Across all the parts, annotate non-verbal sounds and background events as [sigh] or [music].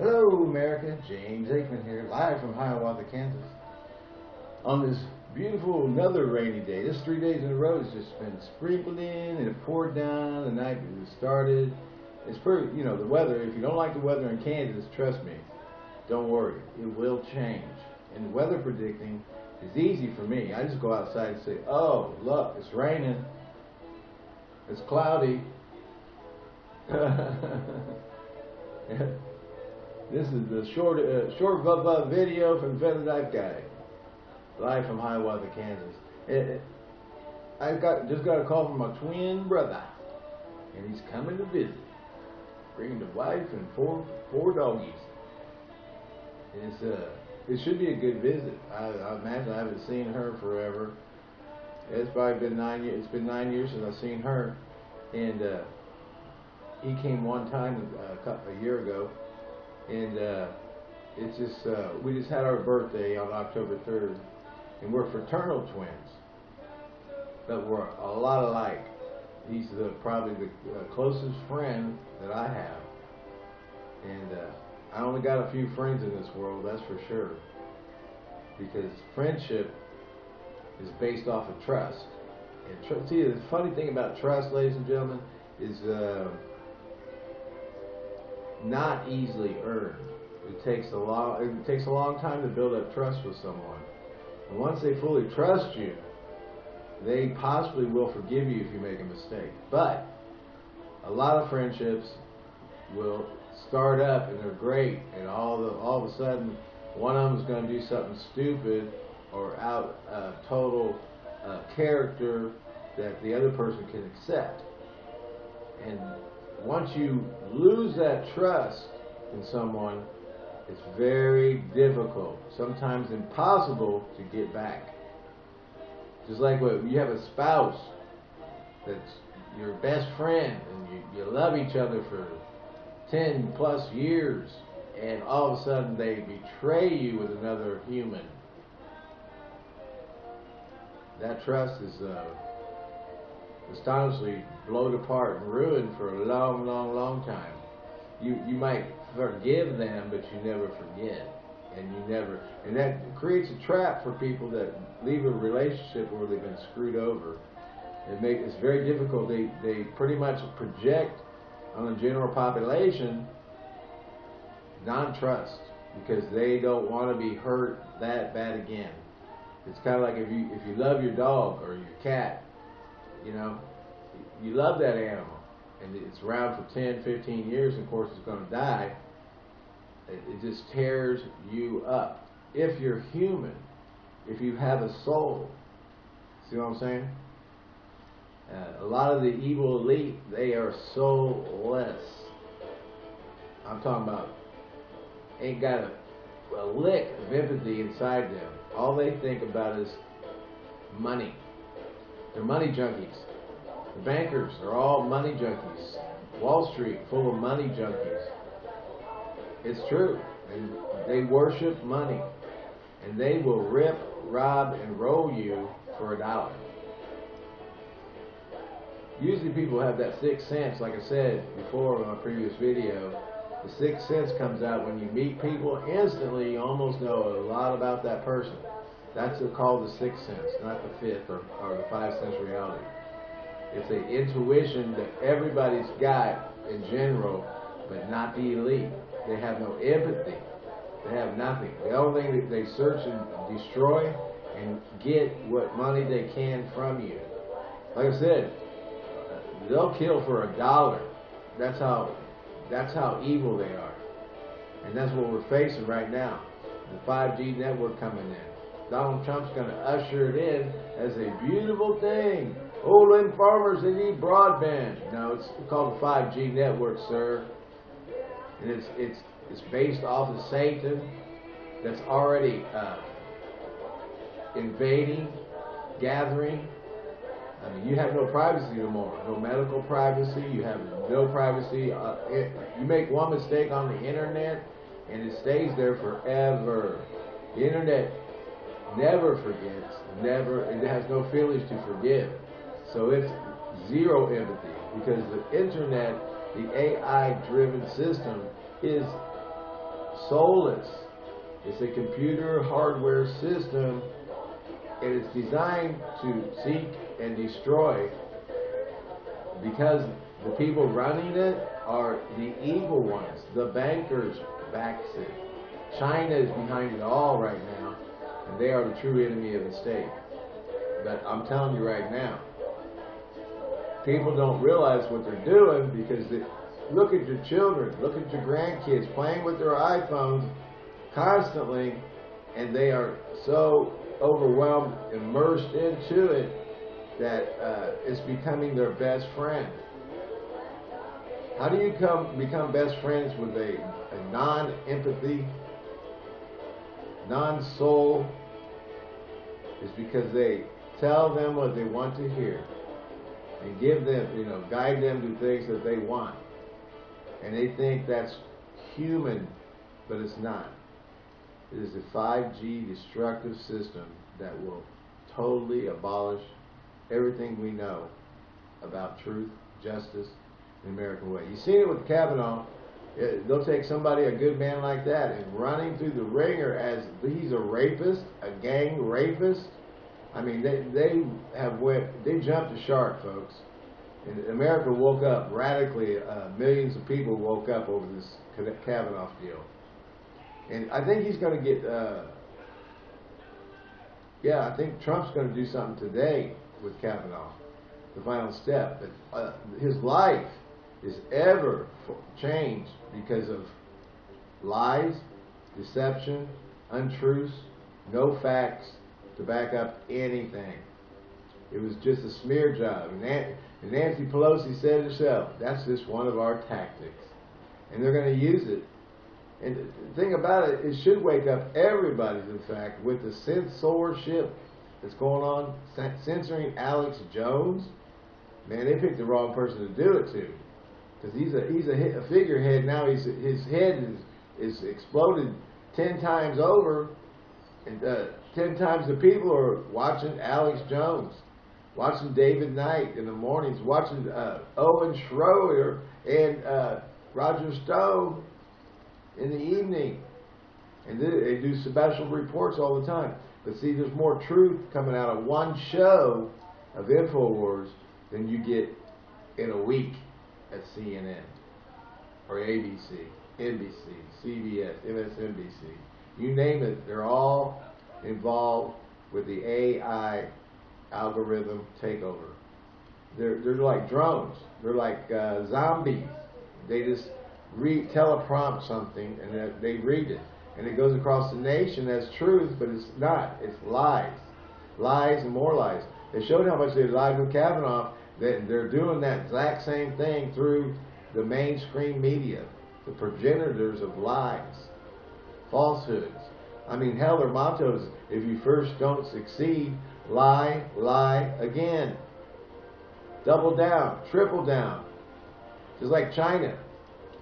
Hello, America. James Aikman here, live from Hiawatha, Kansas. On this beautiful, another rainy day. This three days in a row has just been sprinkled in and it poured down the night it started. It's pretty, you know, the weather, if you don't like the weather in Kansas, trust me, don't worry. It will change. And weather predicting is easy for me. I just go outside and say, oh, look, it's raining. It's cloudy. [laughs] [laughs] This is the short uh, short video from Feather Dive Guy, live from Hiawatha, Kansas. It, it, I got just got a call from my twin brother, and he's coming to visit, bringing the wife and four four doggies. It's uh, it should be a good visit. I, I imagine I haven't seen her forever. It's probably been nine years. It's been nine years since I've seen her, and uh, he came one time uh, a year ago and uh, it's just uh, we just had our birthday on October 3rd, and we're fraternal twins, but we're a lot alike. He's the, probably the uh, closest friend that I have, and uh, I only got a few friends in this world, that's for sure, because friendship is based off of trust. And tr see, the funny thing about trust, ladies and gentlemen, is uh, not easily earned. It takes a long it takes a long time to build up trust with someone. And once they fully trust you, they possibly will forgive you if you make a mistake. But a lot of friendships will start up and they're great, and all the all of a sudden one of them is going to do something stupid or out uh, total uh, character that the other person can accept. And once you lose that trust in someone, it's very difficult, sometimes impossible to get back. Just like when you have a spouse that's your best friend and you, you love each other for 10 plus years and all of a sudden they betray you with another human. That trust is uh, astonishingly blown apart and ruined for a long, long, long time. You you might forgive them, but you never forget, and you never, and that creates a trap for people that leave a relationship where they've been screwed over. It make it's very difficult. They they pretty much project on the general population non-trust because they don't want to be hurt that bad again. It's kind of like if you if you love your dog or your cat you know, you love that animal, and it's around for 10, 15 years, and of course it's going to die. It, it just tears you up. If you're human, if you have a soul, see what I'm saying? Uh, a lot of the evil elite, they are soulless. I'm talking about ain't got a, a lick of empathy inside them. All they think about is money. They're money junkies. The bankers are all money junkies. Wall Street full of money junkies. It's true. And they worship money. And they will rip, rob, and roll you for a dollar. Usually people have that sixth sense, like I said before in my previous video. The sixth sense comes out when you meet people instantly, you almost know a lot about that person. That's called the sixth sense, not the fifth or, or the five sense reality. It's an intuition that everybody's got in general, but not the elite. They have no empathy. They have nothing. The only thing that they search and destroy and get what money they can from you. Like I said, they'll kill for a dollar. That's how that's how evil they are. And that's what we're facing right now. The 5G network coming in. Donald Trump's going to usher it in as a beautiful thing. Oh, them farmers, they need broadband. No, it's called the 5G network, sir. And it's, it's, it's based off of Satan that's already uh, invading, gathering. I mean, you have no privacy anymore. No medical privacy. You have no privacy. Uh, it, you make one mistake on the internet, and it stays there forever. The internet never forgets, never, it has no feelings to forgive. So it's zero empathy because the internet, the AI driven system is soulless. It's a computer hardware system. and It is designed to seek and destroy because the people running it are the evil ones. The bankers backs it. China is behind it all right now, and they are the true enemy of the state. But I'm telling you right now, people don't realize what they're doing because they, look at your children, look at your grandkids playing with their iPhones constantly, and they are so overwhelmed, immersed into it, that uh, it's becoming their best friend. How do you come become best friends with a, a non-empathy, non-soul? Is because they tell them what they want to hear and give them, you know, guide them to things that they want. And they think that's human, but it's not. It is a 5G destructive system that will totally abolish everything we know about truth, justice, the American way. You see it with Kavanaugh. They'll take somebody, a good man like that, and running through the ringer as he's a rapist, a gang rapist. I mean, they, they have went, they jumped the shark, folks. And America woke up radically. Uh, millions of people woke up over this Kavanaugh deal. And I think he's going to get, uh, yeah, I think Trump's going to do something today with Kavanaugh, the final step. But uh, his life is ever changed because of lies, deception, untruths, no facts to back up anything. It was just a smear job. And Nancy Pelosi said herself, that's just one of our tactics. And they're going to use it. And the thing about it, it should wake up everybody, in fact, with the censorship that's going on, censoring Alex Jones. Man, they picked the wrong person to do it to because he's a he's a, a, figurehead now. He's his head is is exploded ten times over, and uh, ten times the people are watching Alex Jones, watching David Knight in the mornings, watching uh, Owen Schroyer and uh, Roger Stone in the evening, and they, they do special reports all the time. But see, there's more truth coming out of one show of Infowars than you get in a week at CNN or ABC, NBC, CBS, MSNBC. You name it, they're all involved with the AI algorithm takeover. They're, they're like drones. They're like uh, zombies. They just read, teleprompt something and they read it. And it goes across the nation as truth, but it's not. It's lies. Lies and more lies. They showed how much they lied with Kavanaugh that they're doing that exact same thing through the mainstream media, the progenitors of lies, falsehoods. I mean, hell, their motto is, if you first don't succeed, lie, lie again. Double down, triple down. Just like China.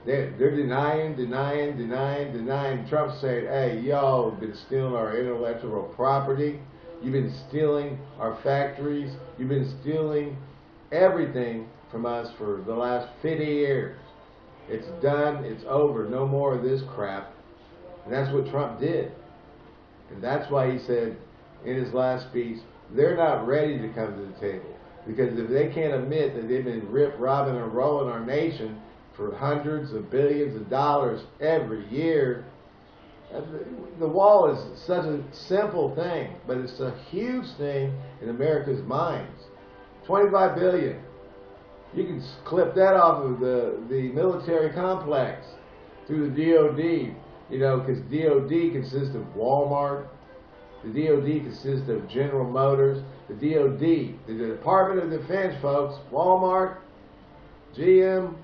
They're, they're denying, denying, denying, denying. Trump said, hey, y'all been stealing our intellectual property. You've been stealing our factories. You've been stealing everything from us for the last 50 years. It's done. It's over. No more of this crap. And that's what Trump did. And that's why he said in his last speech, they're not ready to come to the table. Because if they can't admit that they've been rip, robbing, and rolling our nation for hundreds of billions of dollars every year, uh, the wall is such a simple thing, but it's a huge thing in America's minds. 25 billion. You can clip that off of the, the military complex through the DOD, you know, because DOD consists of Walmart, the DOD consists of General Motors, the DOD, the Department of Defense, folks, Walmart, GM,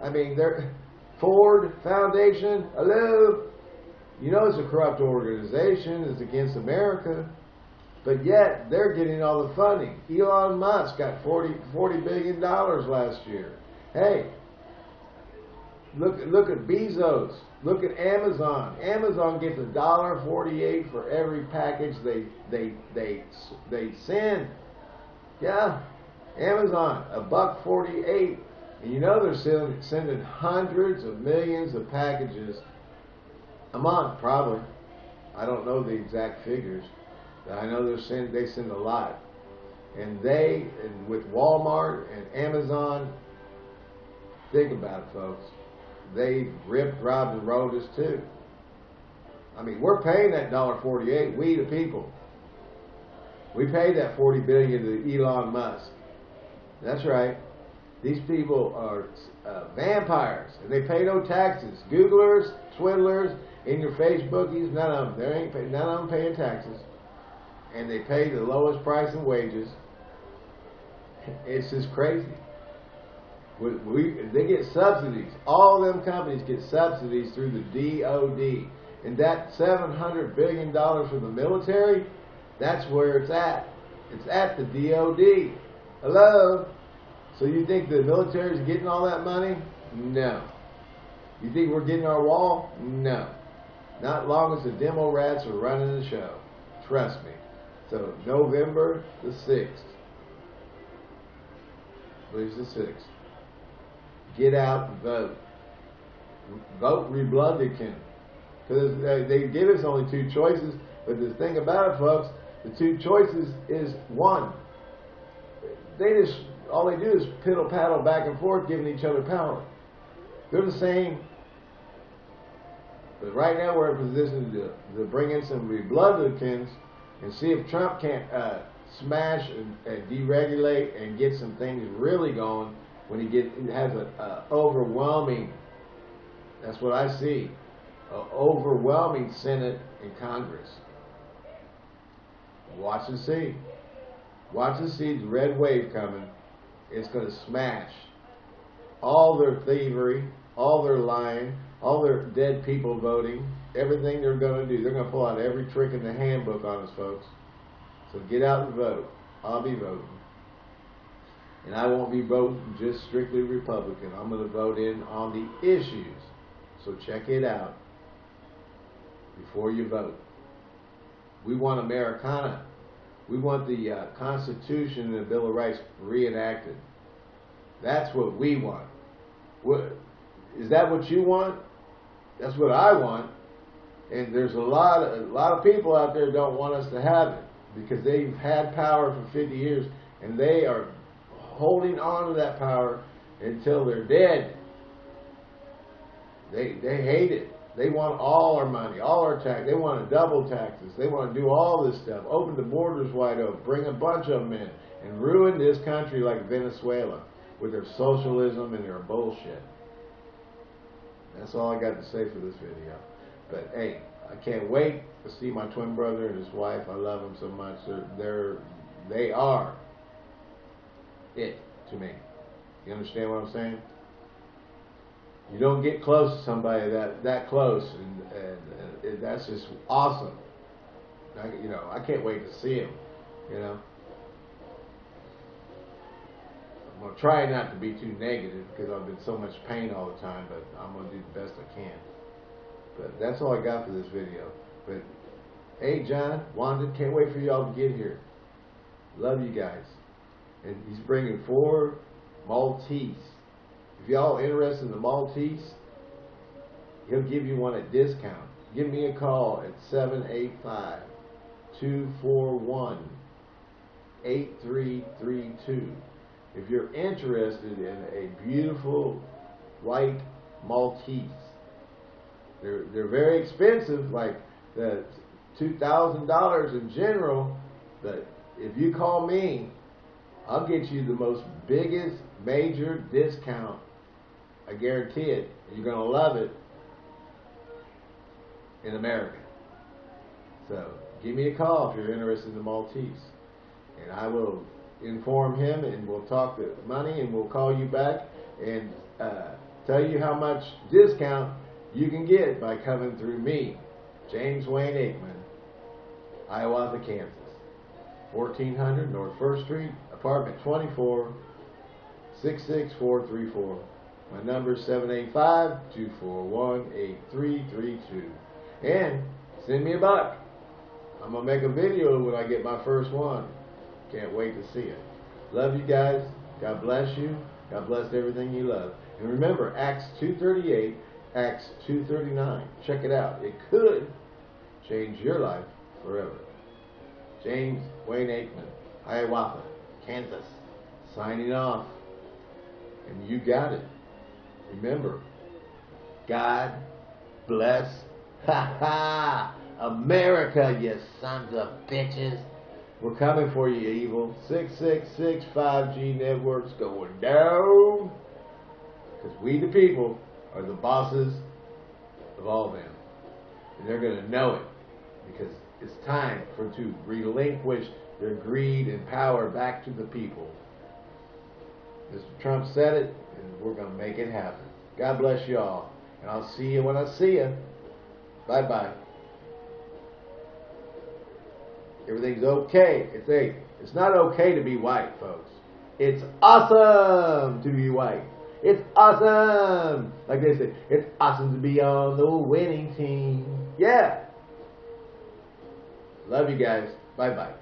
I mean, they're, [laughs] Ford Foundation, hello, you know it's a corrupt organization, it's against America. But yet, they're getting all the funding. Elon Musk got 40, $40 billion last year. Hey, look, look at Bezos. Look at Amazon. Amazon gets a dollar forty-eight for every package they they they they send. Yeah, Amazon a buck forty-eight, and you know they're sending, sending hundreds of millions of packages A month, probably. I don't know the exact figures. I know they're send they send a lot. And they and with Walmart and Amazon, think about it, folks. They ripped, robbed, and rolled us too. I mean, we're paying that dollar forty-eight. We the people. We paid that forty billion to Elon Musk. That's right. These people are uh, vampires, and they pay no taxes. Googlers, swindlers, in your Facebookies, none of them. There ain't none of them paying taxes, and they pay the lowest price in wages. It's just crazy. We, we, they get subsidies. All them companies get subsidies through the DOD. And that $700 billion from the military, that's where it's at. It's at the DOD. Hello? So you think the military is getting all that money? No. You think we're getting our wall? No. Not long as the demo rats are running the show. Trust me. So November the 6th. Please the 6th. Get out and vote. Vote Republican. Because they give us only two choices. But the thing about it, folks, the two choices is one. They just all they do is piddle paddle back and forth, giving each other power. They're the same. But right now we're in a position to, to bring in some Republicans and see if Trump can't uh, smash and, and, deregulate and get some things really going when he get has an overwhelming. That's what I see. Overwhelming Senate and Congress. Watch and see. Watch and see the red wave coming It's going to smash all their thievery, all their lying, all their dead people voting, everything they're going to do. They're going to pull out every trick in the handbook on us, folks. So get out and vote. I'll be voting. And I won't be voting just strictly Republican. I'm going to vote in on the issues. So check it out before you vote. We want Americana. We want the uh, Constitution and the Bill of Rights reenacted. That's what we want. What, is that what you want? That's what I want. And there's a lot, of, a lot of people out there don't want us to have it because they've had power for 50 years and they are holding on to that power until they're dead. They, they hate it. They want all our money, all our tax. They want to double taxes. They want to do all this stuff. Open the borders wide open. Bring a bunch of them in and ruin this country like Venezuela with their socialism and their bullshit. That's all I got to say for this video. But hey, I can't wait to see my twin brother and his wife. I love them so much. They're, they're they are it to me. You understand what I'm saying? You don't get close to somebody that that close, and, and, and that's just awesome. I, you know, I can't wait to see him. You know, I'm gonna try not to be too negative because I've been so much pain all the time, but I'm gonna do the best I can. But that's all I got for this video. But hey, John, Wanda, can't wait for y'all to get here. Love you guys. And he's bringing four Maltese. If y'all interested in the Maltese, he'll give you one at discount. Give me a call at 785 241 8332. If you're interested in a beautiful white Maltese, they're, they're very expensive, like the $2,000 in general, but if you call me, I'll get you the most biggest major discount I guarantee it. You're going to love it in America. So give me a call if you're interested in the Maltese. And I will inform him and we'll talk the money and we'll call you back and uh, tell you how much discount you can get it by coming through me, James Wayne Aikman, Hiawatha, Kansas. 1400 North 1st Street, apartment 24, 66434. My number is 785-241-8332. And send me a buck. I'm going to make a video when I get my first one. Can't wait to see it. Love you guys. God bless you. God bless everything you love. And remember, Acts 2.38, Acts 2.39. Check it out. It could change your life forever. James Wayne Aikman, Hiawatha, Kansas, signing off. And you got it. Remember, God bless. [laughs] Ha ha! America, you sons of bitches. We're coming for you, evil. 666 5G networks going down. Because we, the people, are the bosses of all of them. And they're going to know it. Because it's time for to relinquish their greed and power back to the people. Mr. Trump said it, and we're going to make it happen. God bless you all. And I'll see you when I see you. Bye bye. Everything's okay. It's a. It's not okay to be white, folks. It's awesome to be white. It's awesome. Like they say, it's awesome to be on the winning team. Yeah. Love you guys. Bye bye.